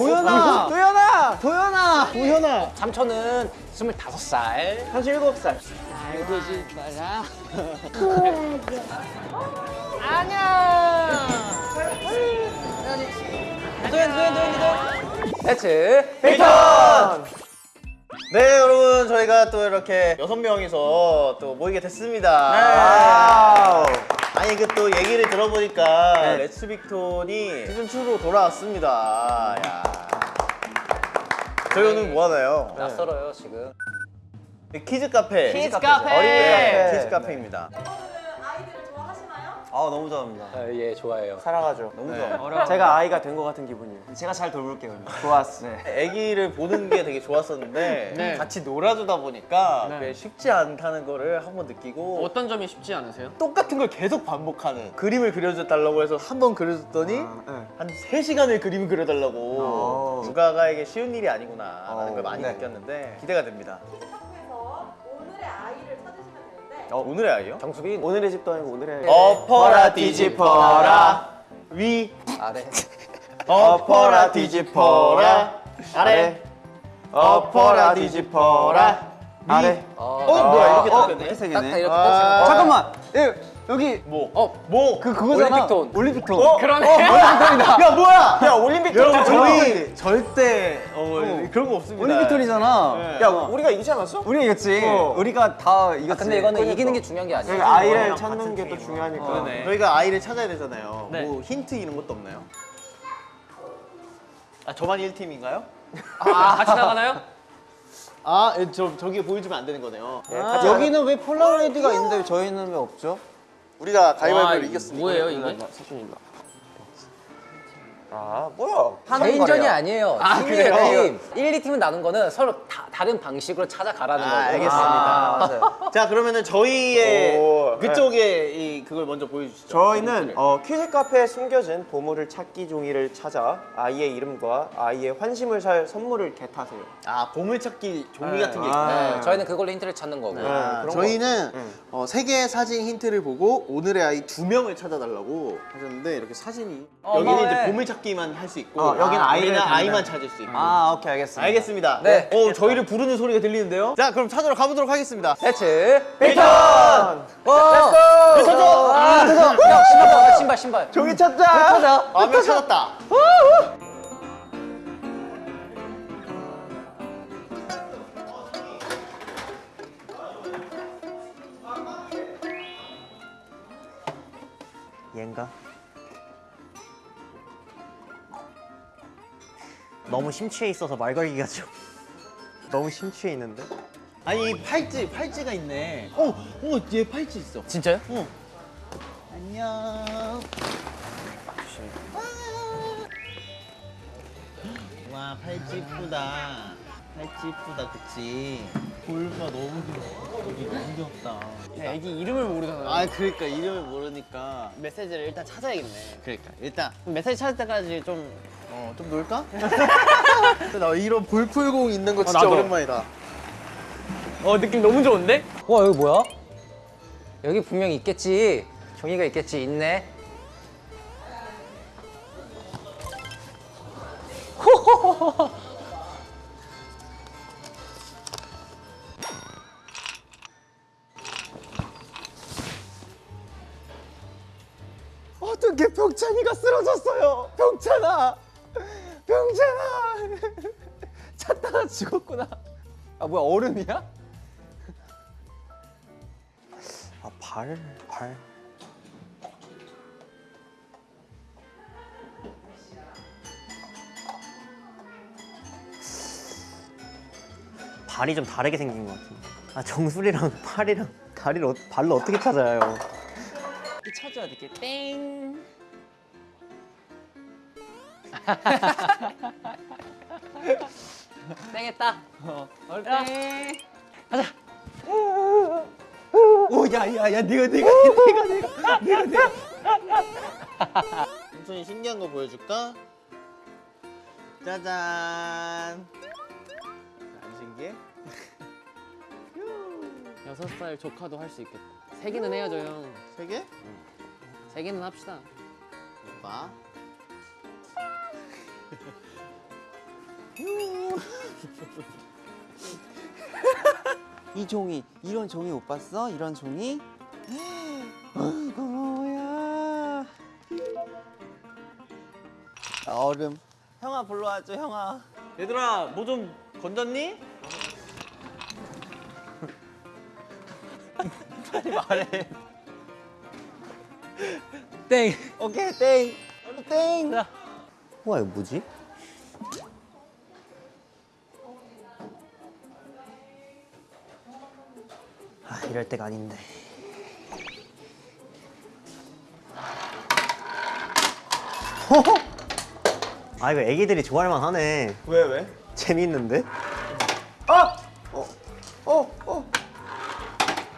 도연아! 도연아! 도연아! 도연아! 삼촌은 25살. 37살. 알고 싶어라. 도연, 도연, 도연, 도연. Let's. VICTON! 네 여러분 저희가 또 이렇게 여섯 명이서 또 모이게 됐습니다. wow. 아니 그 또 얘기를 들어보니까 네. Let's VICTON이 시즌 2로 돌아왔습니다. 야. 저희 오늘 뭐 하나요? 낯설어요, 지금. 네, 키즈 카페. 키즈. 카페. 어린이 카페. 네. 키즈 카페입니다. 아 너무 좋아합니다. 아, 예, 좋아해요. 사랑하죠. 너무 네. 좋아. 제가 아이가 된 것 같은 기분이에요. 제가 잘 돌볼게요. 좋았어. 네. 아기를 보는 게 되게 좋았었는데 같이 놀아주다 보니까 그게 쉽지 않다는 거를 한번 느끼고 어떤 점이 쉽지 않으세요? 똑같은 걸 계속 반복하는 그림을 그려달라고 해서 한 번 그려줬더니 네. 한 3시간을 그림을 그려달라고 어. 누가가에게 쉬운 일이 아니구나 라는 어, 걸 많이 네. 느꼈는데 기대가 됩니다 어, 오늘의 아이요? 정수빈. 오늘의 집도 아니고 오늘의 엎어라 뒤집어라 위 아래. 엎어라 뒤집어라 아래 엎어라 뒤집어라 아래. 어, 어 뭐야 이렇게 어, 딱 됐네 세 딱. 딱 이렇게 아. 딱 잠깐만. 예, 여기 뭐? 어, 뭐? 그 그거잖아. 올림픽톤. 올림픽톤. 어? 그러네. 야 뭐야? 야, 올림픽톤. 여러분 저희. 절대 어, 그런 거 없습니다 올림픽톤이잖아. 네. 야, 우리가 이기지 않았어? 우리가 이겼지. 어. 우리가 다 이겼지. 아, 근데 이거는 이기는 게 중요한 게 아니에요. 저희가 아이를 그거랑 찾는 게 또. 중요하니까. 그러네. 저희가 아이를 찾아야 되잖아요. 네. 뭐 힌트 이런 것도 없나요? 아 저만 1팀인가요? 아, 같이 나가나요? 아, 저 저기 보여주면 안 되는 거네요. 아, 여기는 왜 폴라로이드가 있는데 저희는 왜 없죠? 우리가 와, 가위바위보를 이겼으니까. 뭐예요, 이게? 사준 일로. 아, 뭐야? 개인전이 아니에요. 팀이에요, 그래요? 팀. 1, 2팀은 나눈 거는 서로 다, 다른 방식으로 찾아가라는 아, 거고. 알겠습니다. 자, 그러면은 저희의 오, 그쪽에 이 그걸 먼저 보여주시죠. 저희는 어, 퀴즈 카페에 숨겨진 보물을 찾기 종이를 찾아 아이의 이름과 아이의 환심을 살 선물을 개타세요. 아 보물찾기 종이 네. 같은 게 아. 있구나. 네, 저희는 그걸로 힌트를 찾는 거고. 아, 그런 저희는. 어, 세 개의 사진 힌트를 보고 오늘의 아이 두 명을 찾아달라고 하셨는데 이렇게 사진이 어, 여기는 고마워해. 이제 보물찾기 만 할 수 있고 어, 여기는 아이를 우리는 찾는. 아이만 찾을 수 있고 아, 오케이 알겠습니다. 알겠습니다. 네. 어, 저희를 부르는 소리가 들리는데요. 자, 그럼 찾으러 가보도록 하겠습니다. 대츠. 빅턴! 와! 네, 찾아! 아, 야, 신발 신발, 신발. 종이 찾자. 찾아. 아, 명 찾았다. 얘인가? 너무 심취해 있어서 말 걸기가 좀 너무 심취해 있는데. 아니, 이 팔찌, 팔찌가 있네. 어, 어, 얘 팔찌 있어. 진짜요? 어. 안녕. 와, 팔찌 이쁘다. 팔찌 이쁘다, 그치? 볼가 너무 귀여워. 여기 너무 귀엽다. 애기 이름을 모르잖아요. 아, 그러니까 이름을 모르니까. 메시지를 일단 찾아야겠네. 그러니까 일단 메시지 찾을 때까지 좀 어, 좀 놀까? 나 이런 볼풀공 있는 거 진짜 나도. 오랜만이다. 어, 느낌 너무 좋은데? 와, 여기 뭐야? 여기 분명 있겠지. 종이가 있겠지. 있네. 어떻게 병찬이가 쓰러졌어요? 병찬아! 병찬아! 찾다가 죽었구나. 아 뭐야 얼음이야? 아 발, 발. 발이 좀 다르게 생긴 것 같은데 아 정수리랑 팔이랑 다리를 어, 발로 어떻게 찾아요 이 찾아야 돼. 이렇게 땡. 땡했다. 어, 땡. 오, 야, 야, 야, 네가, 네가, 네가, 네가. 삼촌이 신기한 거 보여줄까? 짜잔. 안 신기해? 여섯 살 조카도 할 수 있겠다. 세 개는 해야죠, 형. 세 개? 세 개는 합시다. 봐. 이 종이 이런 종이 못 봤어? 이런 종이? 이거 뭐야? 얼음. 형아 불러와줘 형아. 얘들아 뭐 좀 건졌니? 빨리 말해. 땡. 오케이 땡. 땡. 와 이거 뭐지? 이럴 때가 아닌데. 아 이거 애기들이 좋아할 만하네. 왜 왜? 재밌는데? 아! 어, 어, 어, 어,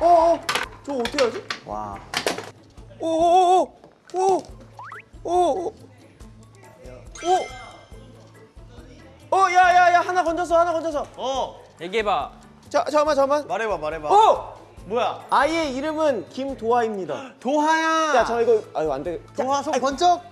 어, 저 어떻게 하지? 와. 오, 오, 오, 오, 오, 오, 오, 어, 야, 야, 야, 하나 건졌어, 하나 건졌어. 어 얘기해봐. 자, 잠깐만, 잠깐만. 말해봐 말해봐. 어, 뭐야? 아이의 이름은 김도하입니다. 도하야. 야, 저 이거, 아유, 안 돼. 자, 동화 손 번쩍.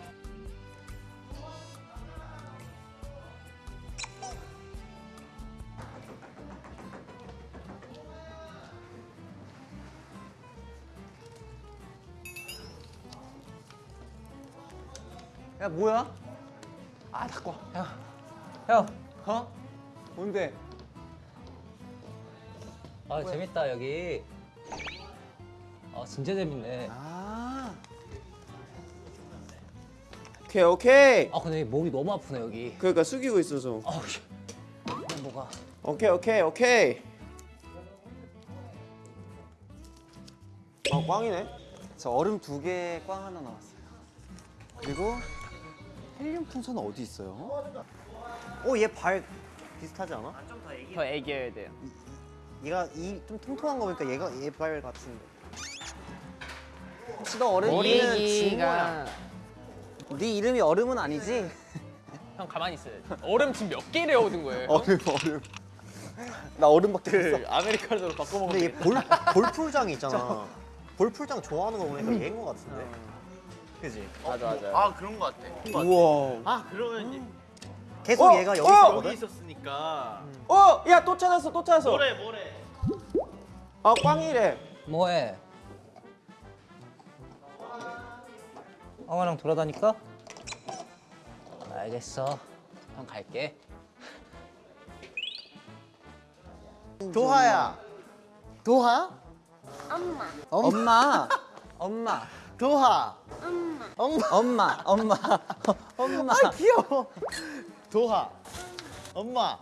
야 뭐야? 아, 닦고. 형. 형. 어? 뭔데? 아, 재밌다, 여기. 아, 진짜 재밌네. 아. 오케이, 오케이. 아, 근데 몸이 너무 아프네, 여기. 그러니까 숙이고 있어서. 이게 뭐가. 오케이, 오케이, 오케이. 아, 꽝이네. 저 얼음 두 개 꽝 하나 나왔어요. 그리고 헬륨 풍선은 어디 있어요? 오얘 발 비슷하지 않아? 더 애기여야 돼요. 얘가 이 좀 통통한 거 보니까 얘가 얘발 같은데. 혹시 너 얼음이는 애기가 네 이름이 얼음은 아니지? 형 가만히 있어요. 얼음 지금 몇 개를 얻은 거예요? 얼음 얼음. 나 얼음밖에 없어. 그 아메리카노로 바꿔 먹으면 근데 얘 볼, 볼풀장 있잖아. 볼풀장 좋아하는 거 보니까 얘인 거 같은데. 그지? 맞아 맞아. 아 그런 거 같아. 우와. 아 그러면 얘- 계속 어, 얘가 여기 어! 있었거든. 여기 있었으니까. 어, 야, 또 찾았어, 또 찾았어. 뭐래 뭐래. 아, 꽝이래. 뭐해? 형아랑 돌아다니까? 알겠어. 형 갈게. 도하야. 도하? 엄마. 엄마. 엄마. 도하. 엄마. 엄마. 엄마. 엄마. 아 귀여워. 도하. 엄마.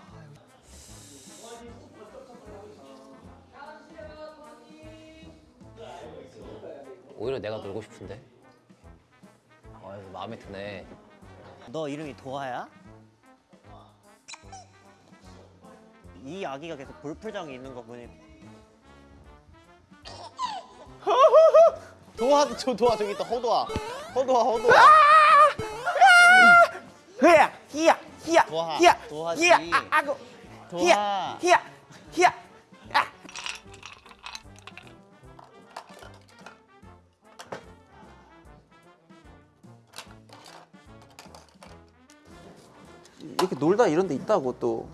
오히려 내가 놀고 싶은데. 아, 마음에 드네. 너 이름이 도하야? 이 아기가 계속 볼풀장에 있는 거 보니 도하 저 도하 저기 있다 허도하 허도하 허도하 흐야, 히야, 히야, 도하, 히야, 도하지. 히야, 아, 아고, 히야, 도하 히야, 히야. 아. 이렇게 놀다 이런 데 있다고 또.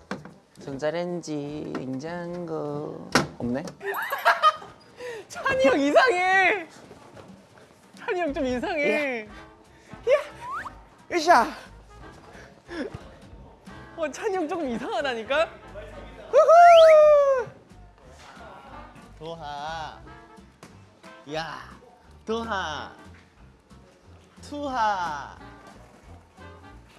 전자레인지, 냉장고 없네? 찬이 형 이상해. 찬이 형 좀 이상해. 으쌰. 어 찬이 형 조금 이상하다니까. 도하. 야. 도하. 투하.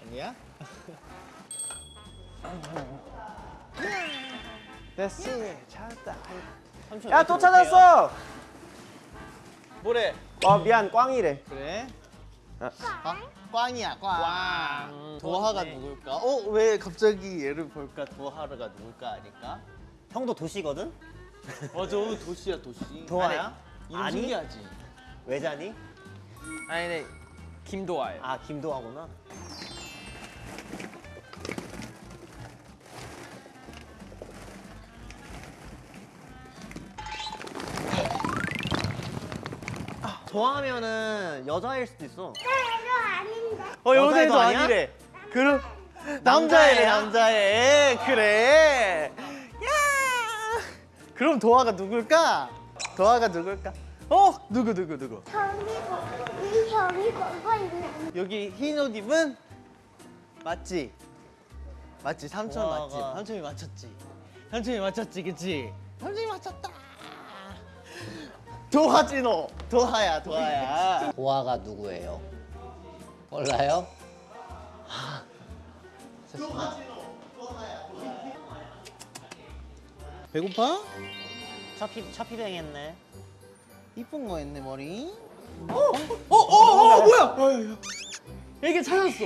아니야? 됐어. 찾았다. 야, 또? 찾았어. 뭐래? 어, 미안, 꽝이래. 그래? 아. 아, 꽝이야 꽝. 꽝. 도하가 꽝이네. 누굴까? 어 왜 갑자기 얘를 볼까? 도하가 누굴까 아닐까? 형도 도시거든? 맞아 도시야 도시. 도하야? 이름 아니? 신기하지. 외자니? 아니 네 김도아예요. 아 김도하구나 도하면은 여자일 수도 있어. 어 여자애도 여자애도 아니야? 아니래. 그럼 남자애래 남자애. 그래. 야! 그럼 도화가 누굴까? 도화가 누굴까? 어? 누구 누구 누구? 형이 거, 이 형이 거고 있는 여기 흰 옷 입은 맞지? 맞지? 삼촌 도화가. 맞지? 삼촌이 맞췄지. 삼촌이 맞췄지 그치? 삼촌이 맞췄다 도화지 너 도화야 도화야 도화가 누구예요? 몰라요? 배고파? 차피 차피뱅 했네 이쁜 거 했네 머리 어어어 뭐야 이게 찾았어.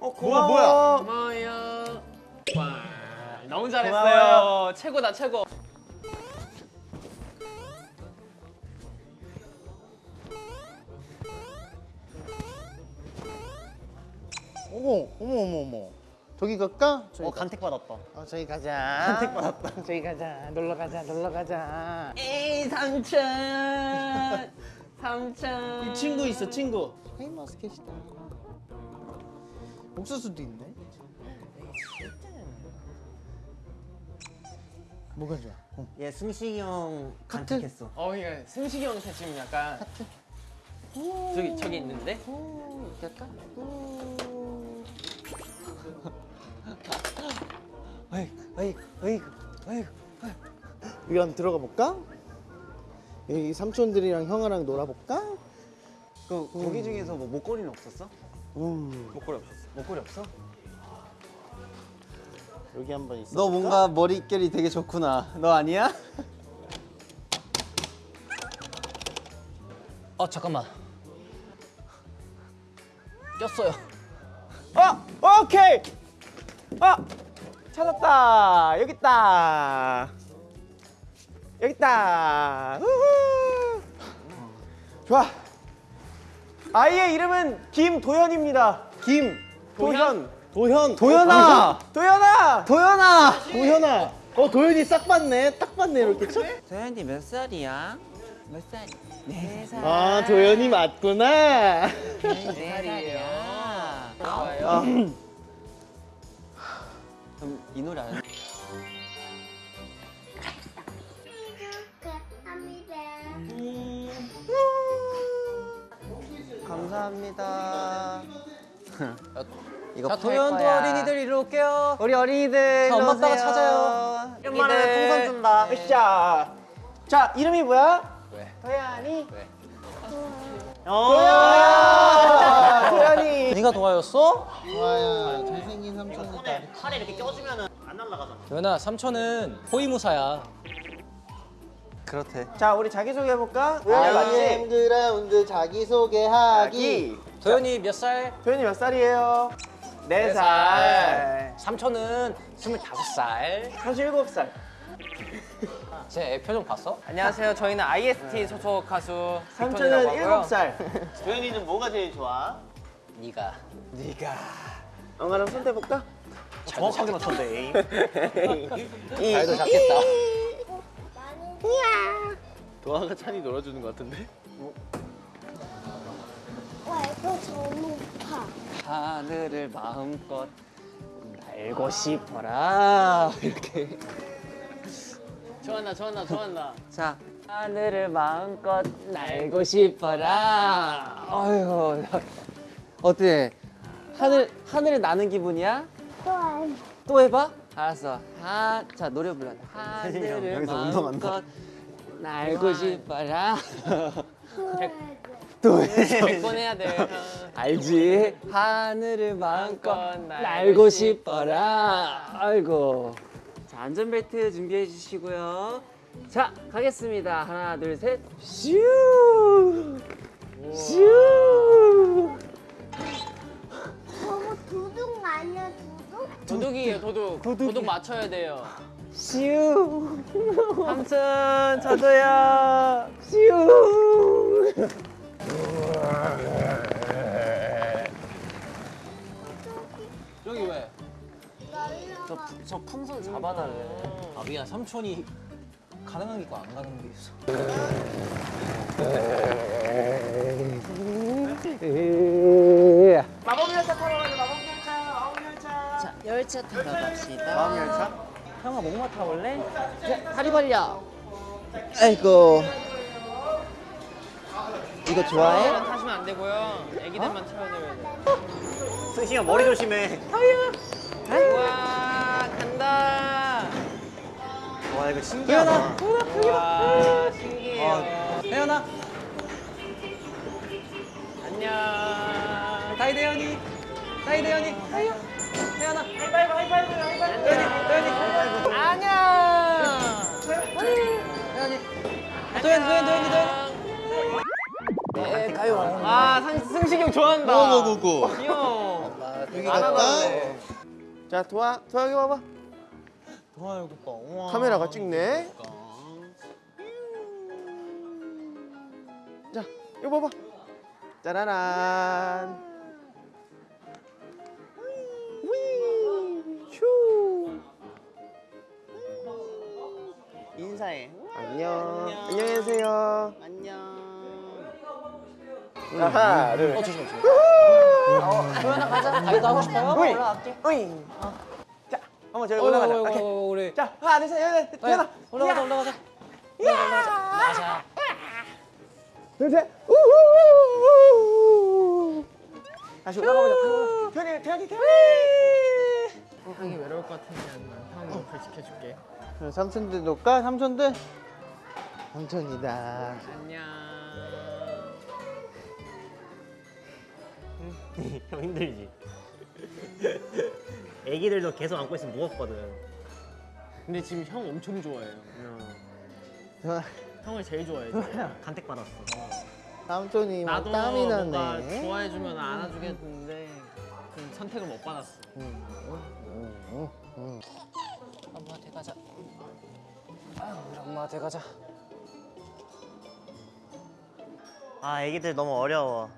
어 고마워. 뭐야? 고마워요. 와, 너무 잘했어요. 고마워요. 최고다 최고. 어머 어머 어머 어머. 저기 갈까? 어 간택 받았다. 어 저기 가자. 간택 받았다. 저기 가자. 놀러 가자. 놀러 가자. 에이 삼촌. 삼촌. 이 친구 있어 친구. 샤인머스켓이다. 옥수수도 있네. 뭐가 좋아? 어. 얘 승식이 형 간택했어. 어, 이거 승식이 형한테 지금 약간 저기 저기 있는데. 갈까? 어이, 어이, 어이. 여기 한번 들어가 볼까? 여기 삼촌들이랑 형아랑 놀아볼까? 그 거기 중에서 뭐 목걸이는 없었어? 음, 목걸이 없었어. 목걸이 없어? 여기 한번 있어. 너 뭔가 머릿결이 되게 좋구나. 너 아니야? 어 잠깐만. 꼈어요. 어 오케이. 아 찾았다. 여기 있다. 여기 있다. 우후. 좋아. 아이의 이름은 김도현입니다. 김 도현. 도현, 도현아. 도현아. 도현아, 도현아. 어, 도현이 싹 봤네. 딱 봤네 이렇게. 쳐. 도현이 몇 살이야? 몇 살? 네 살. 아, 도현이 맞구나. 네 살이야. 좋아요. 그럼 이 노래 안 합니다. 감사합니다. 이거 거야. 어린이들 이리 올게요. 우리 어린이들 자, 엄마 아빠가. 찾아요. 오랜만에 풍선 준다. 으쌰. 자 이름이 뭐야? 왜? 도현이. 왜? 도현아. 도현이. 네가 도화였어? 와야 잘생긴 삼촌이다. 팔에 이렇게 껴주면은 안 날아가잖아. 도현아 삼촌은 호위무사야. 그렇대. 자 우리 자기 소개 해볼까? 도현이 맞지? 그라운드 자기소개하기. 자기. 도현이 몇 살? 도현이 몇 살이에요? 네 살. 삼촌은 스물다섯 살. 37살. 제 표정 봤어? 안녕하세요. 저희는 IST 소속 가수 삼촌은 하고요. 7살. 도현이는 뭐가 제일 좋아? 네가. 엄마랑 손 대볼까? 정확하게 맞췄네. 발도 잡겠다. 도화가 찬이 놀아주는 것 같은데? 와 이거 너무 높아. 하늘을 마음껏 알고 싶어라. 이렇게. 좋아한다, 좋아한다, 좋아한다. 자 하늘을 마음껏 날고 싶어라. 아유 어때? 하늘 하늘을 나는 기분이야? 또 안. 또 해봐. 알았어. 하, 자 노래 불러. 하늘을 여기서 마음껏 운동한다. 날고 싶어라. 또 해야 돼. 100번 해야 돼. 알지? 하늘을 마음껏 날고 싶어라. 아이고. 자 안전벨트 준비해 주시고요. 자 가겠습니다. 하나 둘 셋. 슈. 슈. 도둑이에요, 도둑. 도둑 맞춰야 돼요. 슈. 삼촌 저도요. 슈. 여기 왜? 저, 저 풍선 잡아달래. 아 미안 삼촌이 가능한 게 있고 안 가능한 게 있어. 열차 타러 갑시다. 다음 열차? 형아 목마 타볼래? 다리 벌려. 아이고. 이거 좋아해? 타시면 안 되고요. 애기들만 태워드려야 돼요. 승식아 머리 조심해. 와 간다. 와 이거 신기하다. 와 신기해요. 혜연아 안녕. 다이대현이 다이대현이 하이요 혜연아 안녕. 도현 도현 도현 도현 아 상- 승식이 형 좋아한다. 고고고고. 귀여워. 여기? 하던데. 자 도아 도아 여기 봐봐. 도와 이거 봐. 카메라가 찍네. 자 이거 봐봐. 짜라란. 인사해. 안녕. 안녕 히 계세요. 안녕. 하나, 둘. 도현아 가자 다이도 하고 싶어요? 우이. 올라갈게. 자, 한번 저기 올라가자. 어이구, 오케이. 어이구, 우리 자, 하나, 둘, 셋, 도현아. 올라가자 올라가자 올라가자 둘, 셋. 우후후후. 다시 올라가보자. 태연이, 태연이. 형이 외로울 것 같으면 형 옆을 지켜줄게. 삼촌들 놓을까? 삼촌들? 삼촌이다. 안녕. 형 힘들지. 애기들도 계속 안고 있으면 무겁거든. 근데 지금 형 엄청 좋아해요. 저 형을 제일 좋아해. 지금. 간택 받았어. 삼촌이 막 나도 땀이 나네. 좋아해주면 안아주겠는데 그 선택을 못 받았어. 엄마한테 가자 아 우리 엄마한테 가자 아 애기들 너무 어려워.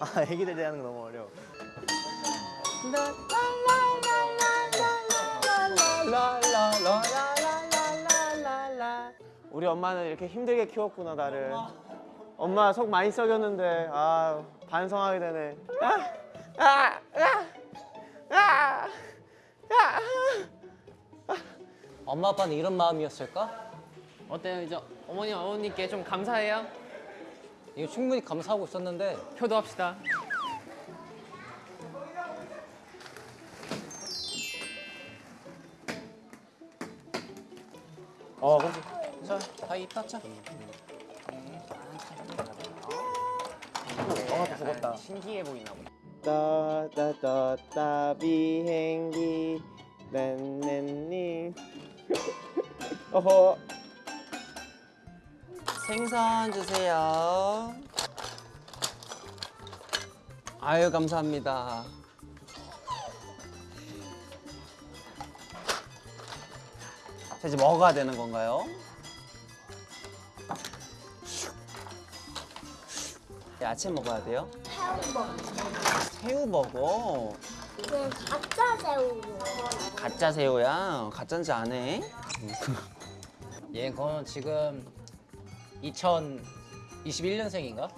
아 애기들 대하는 거 너무 어려워. 우리 엄마는 이렇게 힘들게 키웠구나 나를. 엄마 속 많이 썩였는데 아 반성하게 되네. 아, 아, 아, 아, 아. 엄마 아빠는 이런 마음이었을까? 어때요? 이제 어머니 어머니께 좀 감사해요. 이거 충분히 감사하고 있었는데 효도합시다. 어, 그렇지. 자 다이 닦자 죽었다. 신기해 보이나 보다. 따따따따 비행기 넨넨님. 어허. 생선 주세요 아유 감사합니다 자 이제 먹어야 되는 건가요? 야채 먹어야 돼요? 새우 먹어 이건 가짜 새우. 가짜 새우야 가짜인지 안 해? 얘 그건 지금 2021년생인가?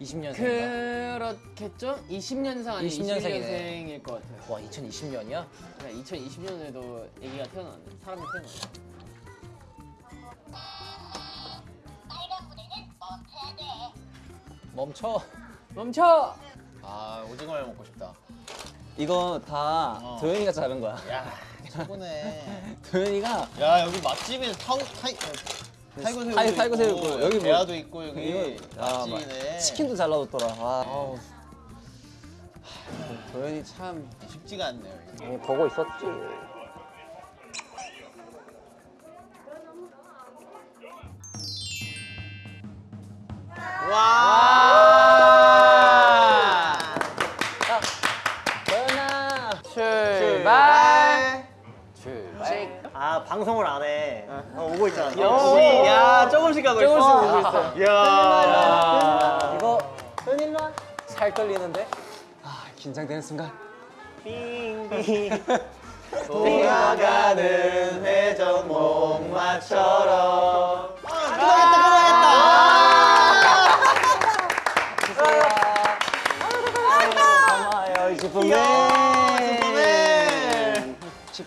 20년생인가? 그렇겠죠? 20년생 아니면 20년생이네. 21년생일 것 같아요. 와 2020년이야? 그냥 2020년에도 애기가 태어났네. 사람이 태어났네. 멈춰 멈춰! 아 오징어를 먹고 싶다. 이거 다 어. 도현이가 자른 거야 야 최고네. 도현이가 야 여기 맛집에 타고 타이 타이거 새우도 타이- 타이거 새우 있고, 여기 뭐- 대하도 있고 여기 이거 아, 막 맛집이네. 치킨도 잘 놔뒀더라 아, 아우. 하, 도현이 참 쉽지가 않네요. 이게. 보고 있었지 와. 방송을 안 해. 어, 오고 있잖아. 역시. 야 조금씩 가고 있어. 조금씩 오고 있어요. 야. 이거 도현이 일로 와살 떨리는데 아 긴장되는 순간 빙빙 돌아가는 회전 목마처럼. 끝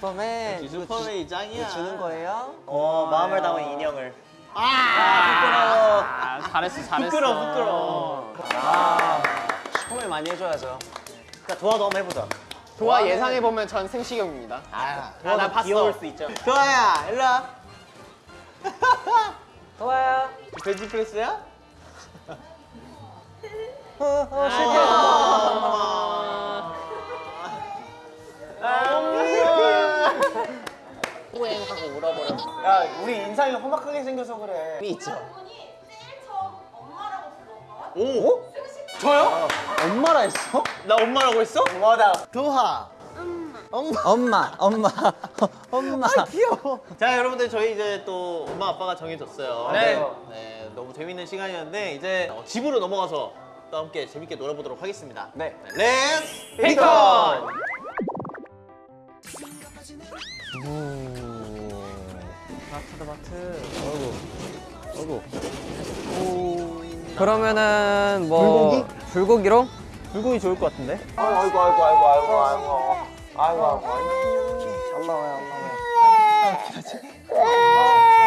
슈퍼맨 이거 주- 슈퍼맨이 짱이야. 이거 주는 거예요? 어 마음을 담은 인형을. 아, 잘했어 잘했어. 부끄러워 부끄러워. 슈퍼맨 많이 해줘야죠. 그러니까 도와도 한번 해보자. 도화 예상해 보면 전 생시경입니다. 아, 도와도 나 봤어. 귀여울 수 있죠. 도아야 일로 와. 좋아요. 벤치 프레스야? 어, 어, 야 우리 인상이 험악하게 생겨서 그래. 실패. 있죠. 분이 제일 처음 엄마라고 불렀던 건 오? 저요? 엄마라 했어? 나 엄마라고 했어? 뭐다. 도하. 엄마, 엄마, 엄마. 자 여러분들 저희 이제 또 엄마 아빠가 정해졌어요. 네. 네, 너무 재밌는 시간이었는데 이제 어, 집으로 넘어가서 또 함께 재밌게 놀아보도록 하겠습니다. 네. Let's VICTON! 오. 마트다 마트. 아이고. 아이고. 오. 그러면은 뭐 불고기? 불고기로? 불고기 좋을 것 같은데. 아이고 아이고 아이고 아이고 아이고 아이고. 아이고 아이고. 안 나와요 안 나와요. 아,